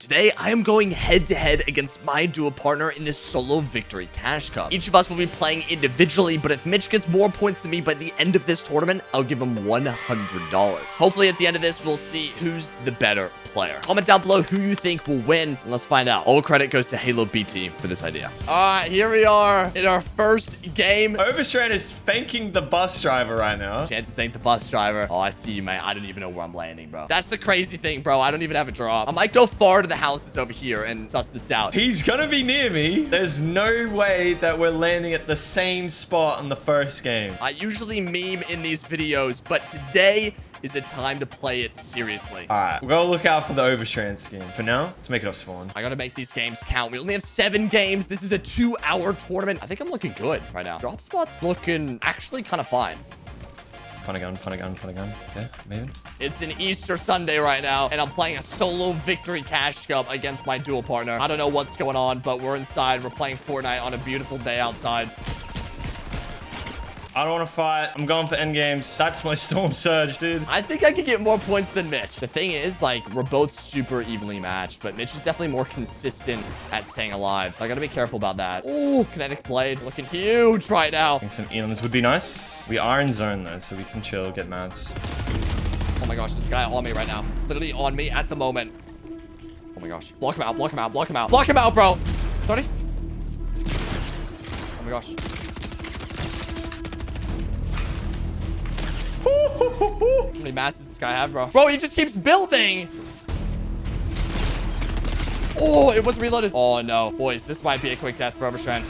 Today, I am going head-to-head against my dual partner in this solo victory cash cup. Each of us will be playing individually, but if Mitch gets more points than me by the end of this tournament, I'll give him $100. Hopefully, at the end of this, we'll see who's the better player. Comment down below who you think will win, and let's find out. All credit goes to Halo BT for this idea. All right, here we are in our first game. Overstrand is thanking the bus driver right now. Chance to thank the bus driver. Oh, I see you, man. I don't even know where I'm landing, bro. That's the crazy thing, bro. I don't even have a drop. I might go far to the houses over here and suss this out. He's gonna be near me. There's no way that we're landing at the same spot in the first game. I usually meme in these videos, but today is the time to play it seriously. All right, we're gonna look out for the Overstrand scheme. For now, let's make it off spawn. I gotta make these games count. We only have seven games. This is a two-hour tournament. I think I'm looking good right now. Drop spot's looking actually kind of fine. Again, fun again. Okay, maybe. It's an Easter Sunday right now, and I'm playing a solo victory cash cup against my dual partner. I don't know what's going on, but we're inside. We're playing Fortnite on a beautiful day outside. I don't want to fight. I'm going for end games. That's my Storm Surge, dude. I think I could get more points than Mitch. The thing is, like, we're both super evenly matched, but Mitch is definitely more consistent at staying alive, so I gotta be careful about that. Oh, Kinetic Blade looking huge right now. I think some Eons would be nice. We are in zone, though, so we can chill, get mats. Oh my gosh, this guy on me right now. Literally on me at the moment. Oh my gosh. Block him out, block him out, block him out. Block him out, bro. 30. Oh my gosh. How many masses does this guy have, bro? Bro, he just keeps building. Oh, it was reloaded. Oh, no. Boys, this might be a quick death for Overstrand.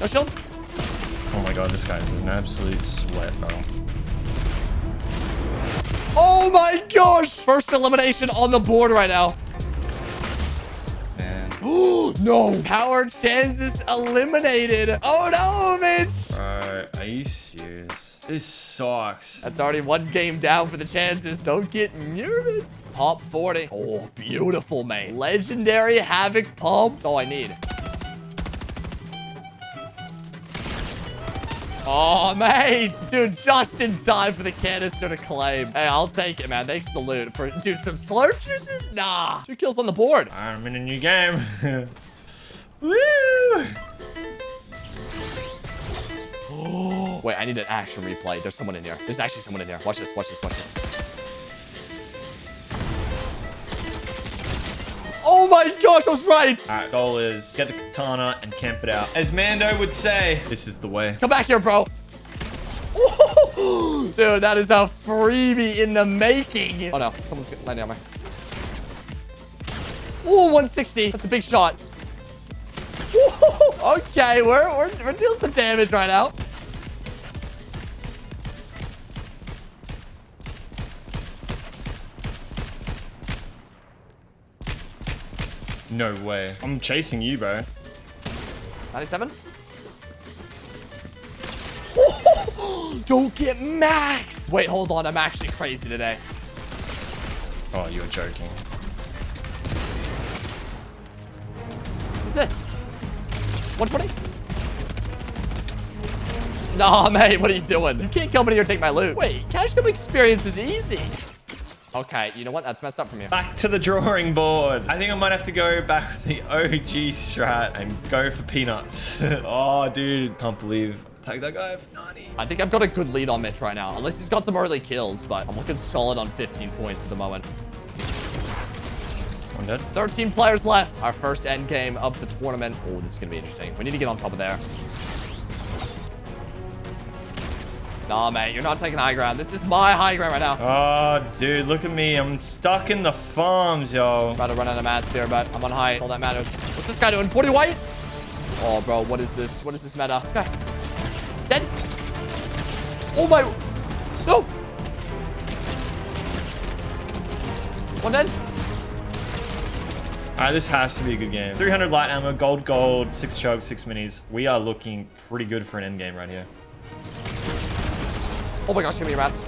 No shield. Oh my god, this guy's an absolute sweat, bro. Oh my gosh! First elimination on the board right now. Man. Oh, no. Power chances eliminated. Oh, no, Mitch. Bro, are you serious? This sucks. That's already one game down for the chances. Don't get nervous. Top 40. Oh, beautiful, mate. Legendary Havoc Pump. That's all I need. Oh, mate. Dude, just in time for the canister to claim. Hey, I'll take it, man. Thanks for the loot. For, dude, some slurp juices? Nah. Two kills on the board. I'm in a new game. Woo! Wait, I need an action replay. There's someone in here. There's actually someone in here. Watch this, watch this, watch this. Oh, my gosh, I was right. Alright, goal is get the katana and camp it out. As Mando would say, this is the way. Come back here, bro. Dude, that is a freebie in the making. Oh no, someone's landing on me. Ooh, 160. That's a big shot. Ooh, okay, we're, we're, we're dealing some damage right now. No way. I'm chasing you, bro. 97. Don't get maxed. Wait, hold on. I'm actually crazy today. Oh, you're joking. What's this? 120? Nah, mate, what are you doing? You can't come in here and take my loot. Wait, cash cup experience is easy. Okay, you know what? That's messed up from you. Back to the drawing board. I think I might have to go back with the OG strat and go for peanuts. oh, dude. Can't believe Take that guy for 90. I think I've got a good lead on Mitch right now. Unless he's got some early kills, but I'm looking solid on 15 points at the moment. One dead. 13 players left. Our first end game of the tournament. Oh, this is going to be interesting. We need to get on top of there. Nah, mate, you're not taking high ground. This is my high ground right now. Oh, dude, look at me. I'm stuck in the farms, yo. About to run out of mats here, but I'm on high. All that matters. What's this guy doing? 40 white? Oh, bro, what is this? What is this meta? This guy. Dead. Oh, my. No. One dead. All right, this has to be a good game. 300 light ammo, gold, gold, six chugs, six minis. We are looking pretty good for an end game right here. Oh my gosh, give me your mats.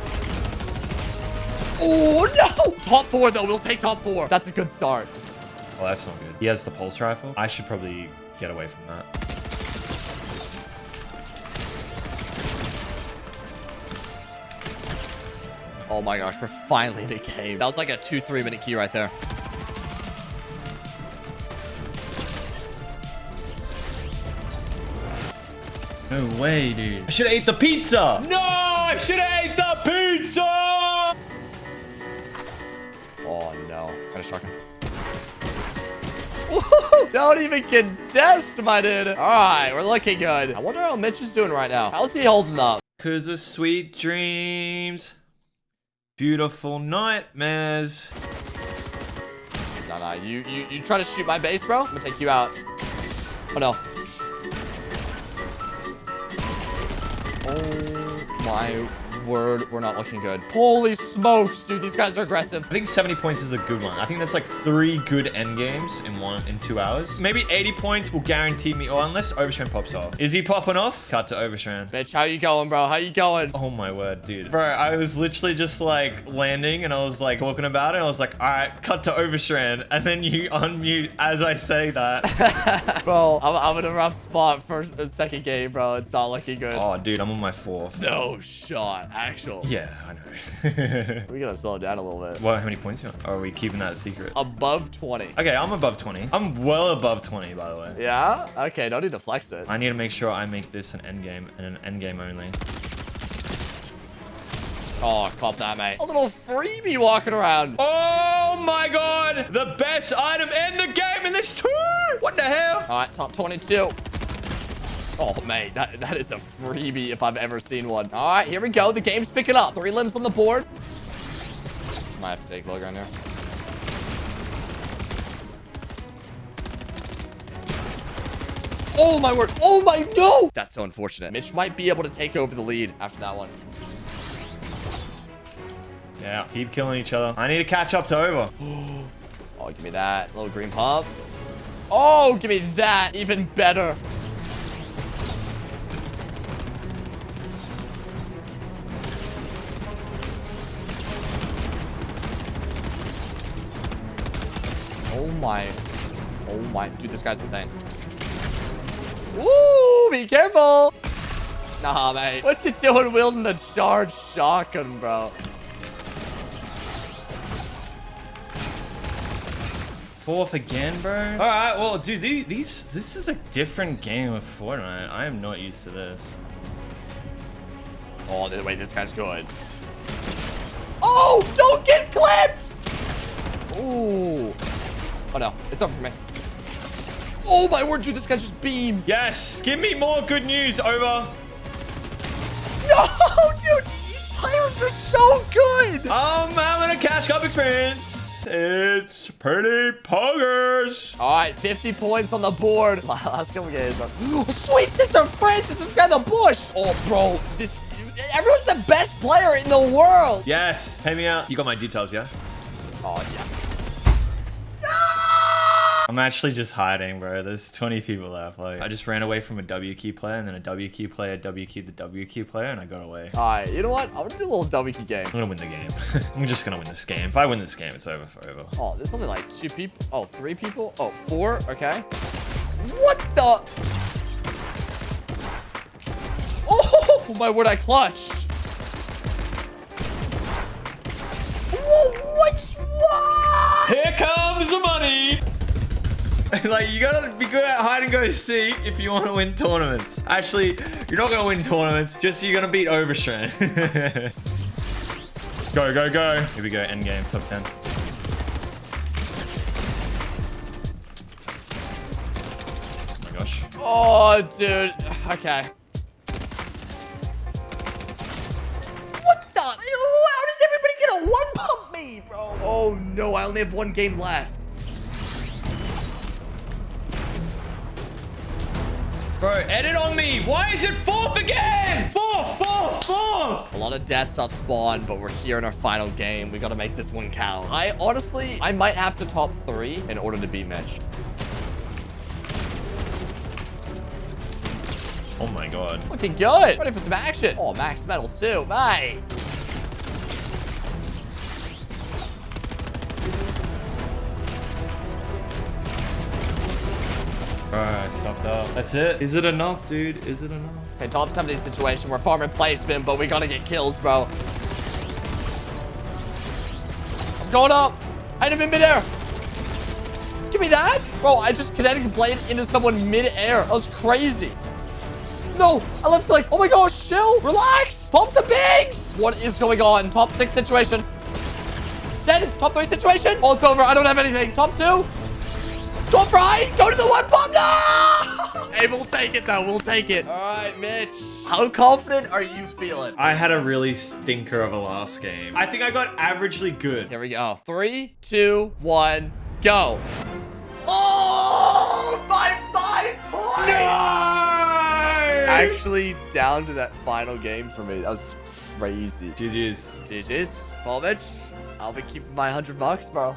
Oh, no! Top four, though. We'll take top four. That's a good start. Oh, that's not good. He has the pulse rifle. I should probably get away from that. Oh my gosh, we're finally in a game. That was like a two, three minute key right there. No way, dude. I should have ate the pizza. No, I should have ate the pizza. Oh no. Gotta shock him. Don't even contest, my dude. All right, we're looking good. I wonder how Mitch is doing right now. How's he holding up? Cause of sweet dreams, beautiful nightmares. No, no, you, you, you try to shoot my base, bro? I'm gonna take you out. Oh no. Oh my word, we're not looking good. Holy smokes, dude, these guys are aggressive. I think 70 points is a good one. I think that's like three good end games in one in two hours. Maybe 80 points will guarantee me, or unless Overstrand pops off. Is he popping off? Cut to Overstrand. Mitch, how you going, bro? How you going? Oh my word, dude. Bro, I was literally just like landing and I was like talking about it. I was like, all right, cut to Overstrand. And then you unmute as I say that. bro, I'm, I'm in a rough spot first and second game, bro. It's not looking good. Oh, dude, I'm on my fourth. No shot, actual. Yeah, I know. we gotta slow it down a little bit. What, how many points you on? Or are we keeping that secret? Above 20. Okay, I'm above 20. I'm well above 20, by the way. Yeah? Okay, don't need to flex it. I need to make sure I make this an end game and an end game only. Oh, cop that, mate. A little freebie walking around. Oh my god! The best item in the game in this tour! What the hell? All right, top 22. Oh, mate, that, that is a freebie if I've ever seen one. All right, here we go. The game's picking up. Three limbs on the board. Might have to take low ground here. Oh, my word. Oh, my, no. That's so unfortunate. Mitch might be able to take over the lead after that one. Yeah, keep killing each other. I need to catch up to over. Oh, give me that. Little green pump. Oh, give me that. Even better. Oh my. Oh my. Dude, this guy's insane. Woo! Be careful! Nah, mate. What you doing wielding the charged shotgun, bro? Fourth again, bro. All right, well, dude, these, these, this is a different game of Fortnite. I am not used to this. Oh, wait, this guy's good. Oh, don't get clipped! Oh, no. It's over for me. Oh, my word, dude. This guy just beams. Yes, give me more good news, over. No, dude. These players are so good. I'm having a cash cup experience. It's pretty poggers. All right, 50 points on the board. Last couple games. Sweet sister Francis is got the bush. Oh, bro, this everyone's the best player in the world. Yes, pay me out. You got my details, yeah? Oh yeah. I'm actually just hiding, bro. There's 20 people left. Like, I just ran away from a W key player and then a W key player, W key the W key player, and I got away. All right, you know what? I'm gonna do a little W key game. I'm gonna win the game. I'm just gonna win this game. If I win this game, it's over forever. Oh, there's only like two people. Oh, three people. Oh, four. Okay. What the? Oh, my word! I clutched. like, you gotta be good at hide and go seek if you want to win tournaments. Actually, you're not gonna win tournaments, just you're gonna beat Overstrand. go, go, go. Here we go, end game, top 10. Oh my gosh. Oh, dude. Okay. What the? How does everybody get a one pump me, bro? Oh, no. I only have one game left. Bro, edit on me. Why is it fourth again? Fourth, fourth, fourth. A lot of deaths off spawn, but we're here in our final game. We got to make this one count. I honestly, I might have to top three in order to beat Mitch. Oh my god. Looking good. Ready for some action. Oh, max metal too. Mate. Alright, stuffed up. That's it. Is it enough, dude? Is it enough? Okay, top 70 situation. We're farming placement, but we got to get kills, bro. I'm going up. I hit him in midair. Give me that. Bro, I just kinetic blade into someone mid-air. That was crazy. No, I left like, oh my gosh, chill, relax. Pump the bigs. What is going on? Top six situation. Dead. Top three situation. Oh, it's over. I don't have anything. Top two. Top right. Go to the one bomb. No! Hey, we'll take it though. We'll take it. All right, Mitch. How confident are you feeling? I had a really stinker of a last game. I think I got averagely good. Here we go. Three, two, one, go. Oh, by five points. No! Actually, down to that final game for me. That was crazy. GG's. GG's. Well, Mitch, I'll be keeping my 100 bucks, bro.